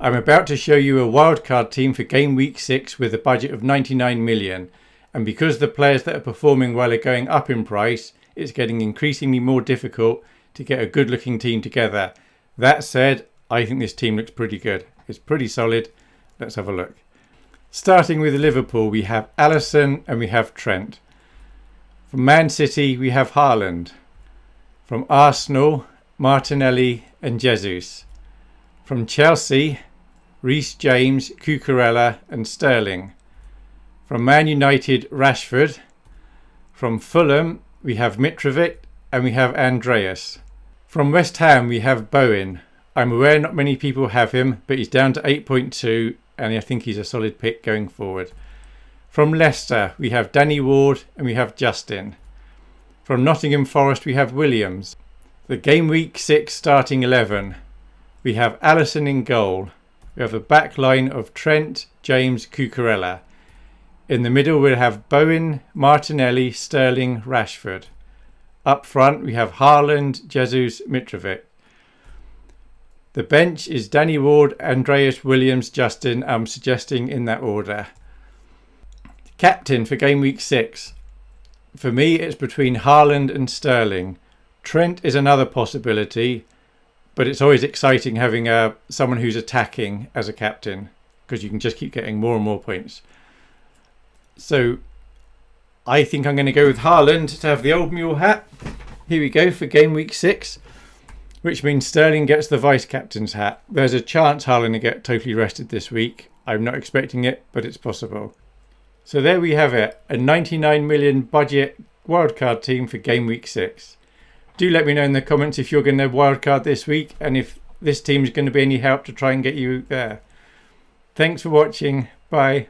I'm about to show you a wildcard team for game week 6 with a budget of 99 million and because the players that are performing well are going up in price it's getting increasingly more difficult to get a good looking team together. That said I think this team looks pretty good. It's pretty solid. Let's have a look. Starting with Liverpool we have Alisson and we have Trent. From Man City we have Haaland. From Arsenal Martinelli and Jesus. From Chelsea Reece James, Cucurella and Sterling. From Man United, Rashford. From Fulham, we have Mitrovic and we have Andreas. From West Ham, we have Bowen. I'm aware not many people have him, but he's down to 8.2 and I think he's a solid pick going forward. From Leicester, we have Danny Ward and we have Justin. From Nottingham Forest, we have Williams. The game week 6 starting 11. We have Alisson in goal. We have a back line of Trent, James, Cucurella. In the middle we'll have Bowen, Martinelli, Sterling, Rashford. Up front we have Haaland, Jesus, Mitrovic. The bench is Danny Ward, Andreas Williams, Justin. I'm suggesting in that order. Captain for game week 6. For me it's between Haaland and Sterling. Trent is another possibility but it's always exciting having uh, someone who's attacking as a captain because you can just keep getting more and more points. So I think I'm going to go with Haaland to have the old mule hat. Here we go for game week six, which means Sterling gets the vice captain's hat. There's a chance Haaland will get totally rested this week. I'm not expecting it, but it's possible. So there we have it, a 99 million budget wildcard team for game week six do let me know in the comments if you're going to wildcard this week and if this team is going to be any help to try and get you there. Thanks for watching. Bye.